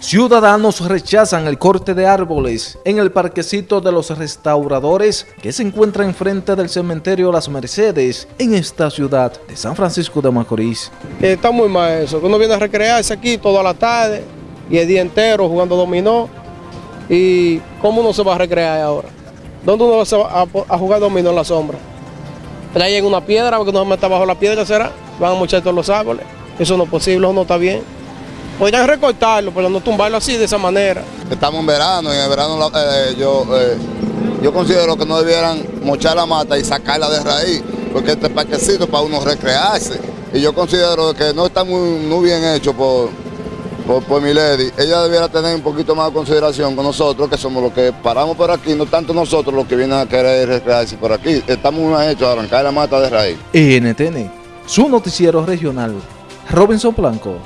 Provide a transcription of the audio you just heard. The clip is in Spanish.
Ciudadanos rechazan el corte de árboles en el parquecito de los restauradores que se encuentra enfrente del cementerio Las Mercedes en esta ciudad de San Francisco de Macorís. Está muy mal eso, uno viene a recrearse aquí toda la tarde y el día entero jugando dominó. ¿Y cómo uno se va a recrear ahora? ¿Dónde uno va a, jugar dominó en la sombra? Ahí en una piedra, porque uno se mete bajo la piedra, ¿será? Van a mochar todos los árboles. Eso no es posible, eso no está bien. Podrían recortarlo, pero no tumbarlo así, de esa manera. Estamos en verano y en el verano eh, yo, eh, yo considero que no debieran mochar la mata y sacarla de raíz, porque este parquecito para uno recrearse. Y yo considero que no está muy, muy bien hecho por, por, mi lady. Ella debiera tener un poquito más de consideración con nosotros, que somos los que paramos por aquí, no tanto nosotros los que vienen a querer recrearse por aquí. Estamos muy bien hechos a arrancar la mata de raíz. NTN, su noticiero regional, Robinson Blanco.